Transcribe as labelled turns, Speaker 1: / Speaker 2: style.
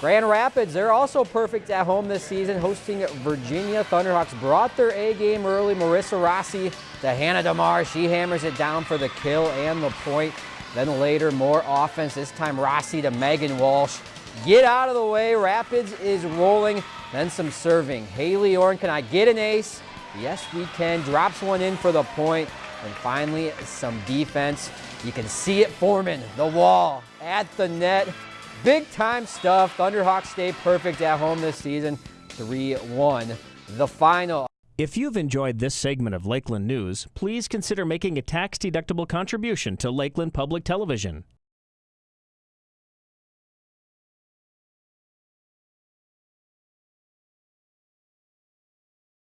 Speaker 1: Grand Rapids, they're also perfect at home this season, hosting Virginia. Thunderhawks brought their A game early. Marissa Rossi to Hannah DeMar. She hammers it down for the kill and the point. Then later, more offense. This time, Rossi to Megan Walsh. Get out of the way. Rapids is rolling. Then some serving. Haley Orn, can I get an ace? Yes, we can. Drops one in for the point. And finally, some defense. You can see it forming. The wall at the net. Big time stuff. Thunderhawks stay perfect at home this season. 3-1 the final.
Speaker 2: If you've enjoyed this segment of Lakeland News, please consider making a tax-deductible contribution to Lakeland Public Television.